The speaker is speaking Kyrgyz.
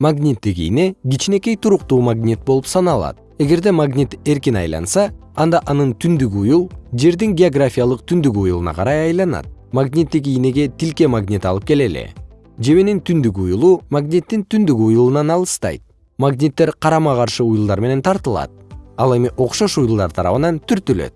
магниттик ийне кичинекей туруктуу магнит болуп саналат. Эгерде магнит эркин айланса анда анын түндүк уюл жердин географиялык түндүк уюлуна карай айланат. Магниттик ийнеге тилке магнит алып келели. Жебенин түндүк уюлу магниттин түндүк уюлунан алыстайт. Магниттер карама каршы уюлдар менен тартылат. Ал эми окшош уюлдар тарабынан түртүлөт.